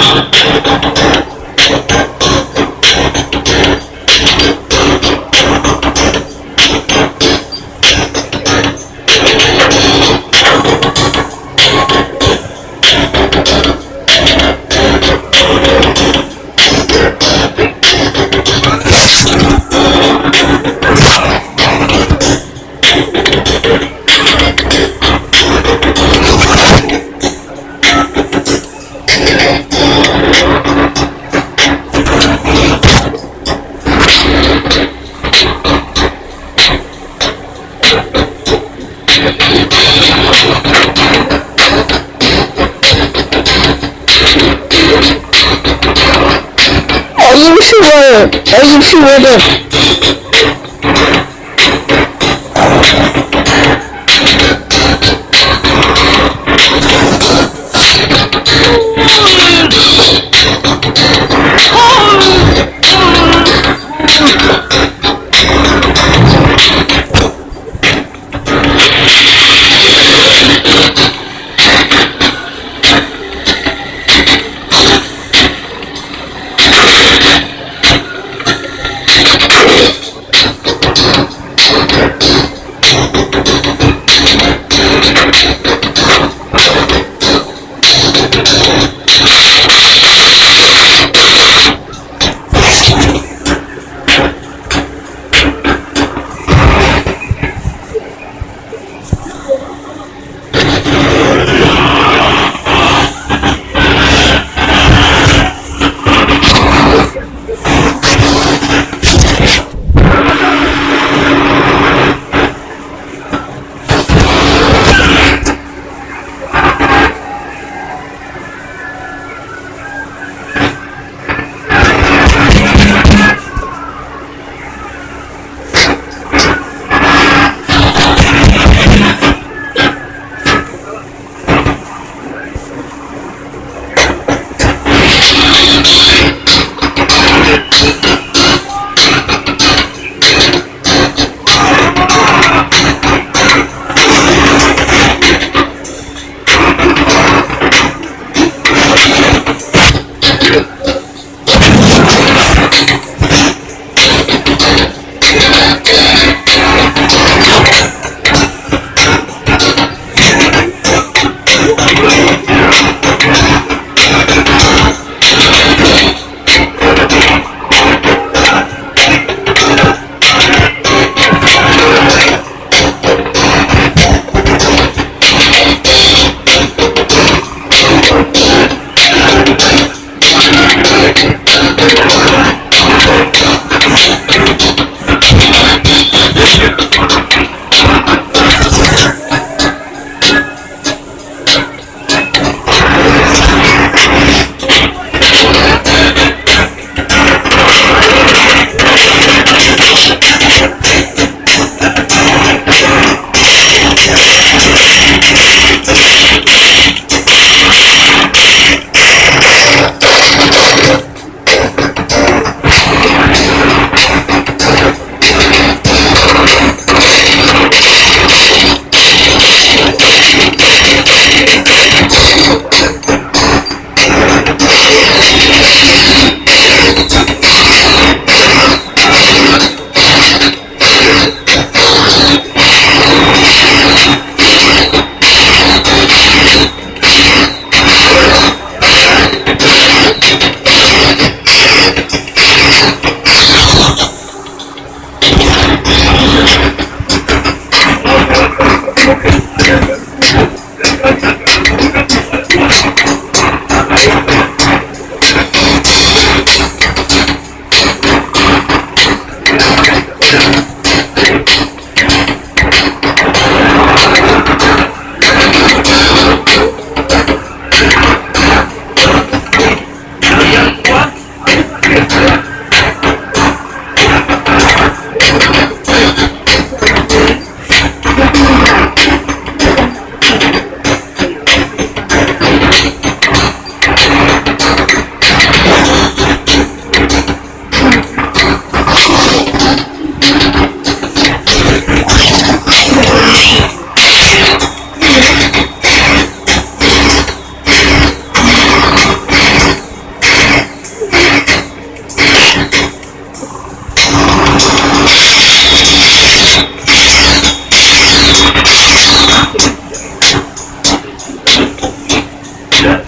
I'm 12월 25일 picture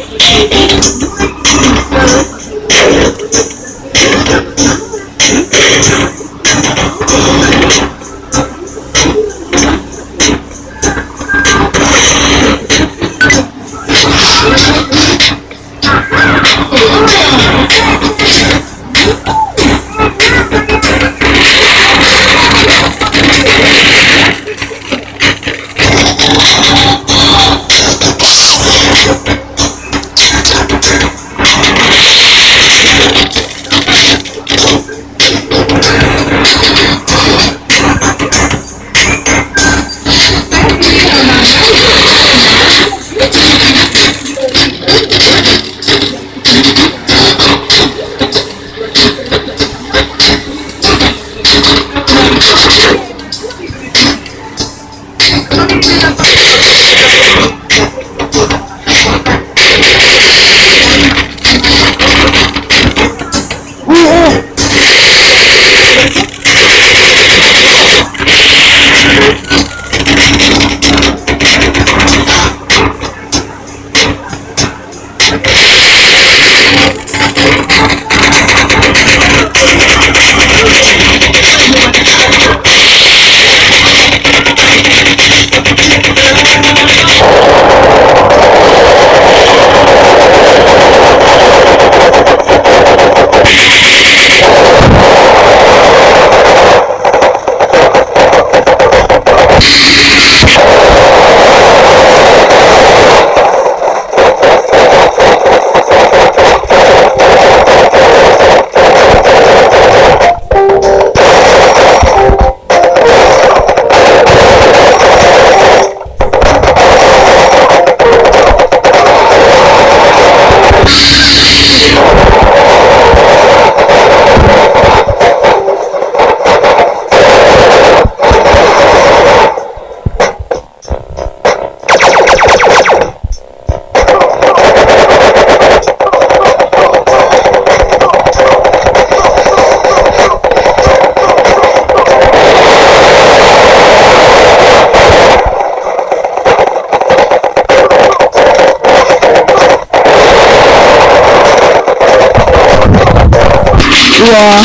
와.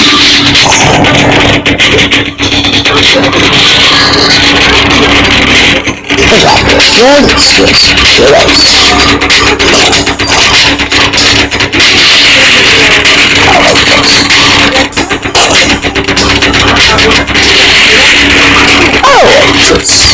Yes, yes, yes. Oh, yes.